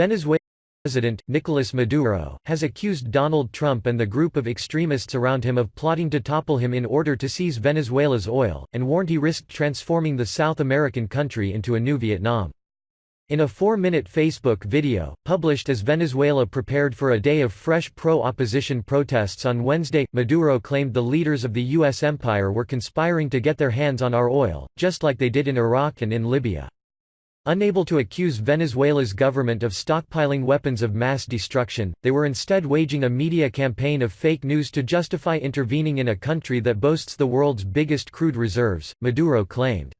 Venezuela President, Nicolas Maduro, has accused Donald Trump and the group of extremists around him of plotting to topple him in order to seize Venezuela's oil, and warned he risked transforming the South American country into a new Vietnam. In a four-minute Facebook video, published as Venezuela prepared for a day of fresh pro-opposition protests on Wednesday, Maduro claimed the leaders of the U.S. empire were conspiring to get their hands on our oil, just like they did in Iraq and in Libya. Unable to accuse Venezuela's government of stockpiling weapons of mass destruction, they were instead waging a media campaign of fake news to justify intervening in a country that boasts the world's biggest crude reserves, Maduro claimed.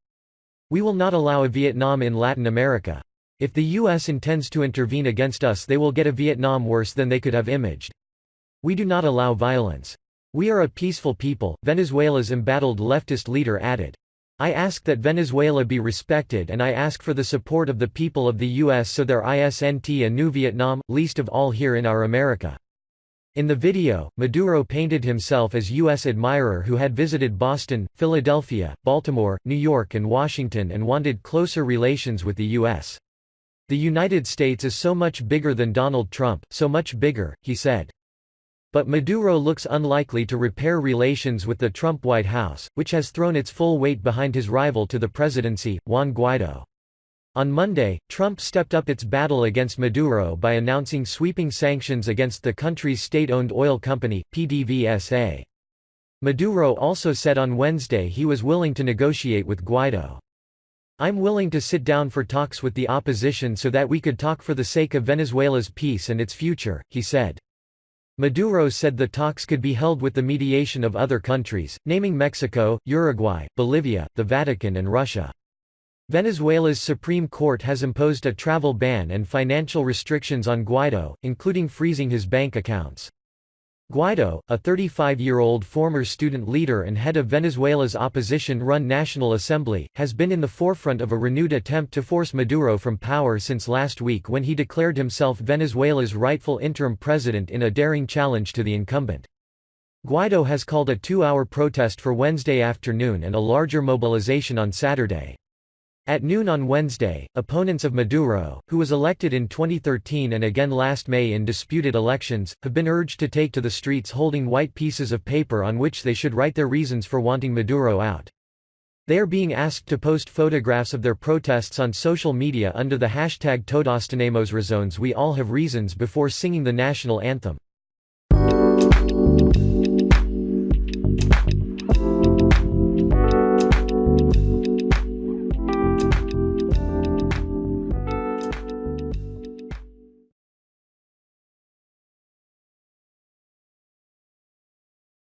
We will not allow a Vietnam in Latin America. If the U.S. intends to intervene against us they will get a Vietnam worse than they could have imaged. We do not allow violence. We are a peaceful people, Venezuela's embattled leftist leader added. I ask that Venezuela be respected and I ask for the support of the people of the U.S. so there isn't a new Vietnam, least of all here in our America. In the video, Maduro painted himself as U.S. admirer who had visited Boston, Philadelphia, Baltimore, New York and Washington and wanted closer relations with the U.S. The United States is so much bigger than Donald Trump, so much bigger, he said. But Maduro looks unlikely to repair relations with the Trump White House, which has thrown its full weight behind his rival to the presidency, Juan Guaido. On Monday, Trump stepped up its battle against Maduro by announcing sweeping sanctions against the country's state-owned oil company, PDVSA. Maduro also said on Wednesday he was willing to negotiate with Guaido. I'm willing to sit down for talks with the opposition so that we could talk for the sake of Venezuela's peace and its future, he said. Maduro said the talks could be held with the mediation of other countries, naming Mexico, Uruguay, Bolivia, the Vatican and Russia. Venezuela's Supreme Court has imposed a travel ban and financial restrictions on Guaido, including freezing his bank accounts. Guaido, a 35-year-old former student leader and head of Venezuela's opposition-run National Assembly, has been in the forefront of a renewed attempt to force Maduro from power since last week when he declared himself Venezuela's rightful interim president in a daring challenge to the incumbent. Guaido has called a two-hour protest for Wednesday afternoon and a larger mobilization on Saturday. At noon on Wednesday, opponents of Maduro, who was elected in 2013 and again last May in disputed elections, have been urged to take to the streets holding white pieces of paper on which they should write their reasons for wanting Maduro out. They are being asked to post photographs of their protests on social media under the hashtag Todos tenemos razones we all have reasons before singing the national anthem.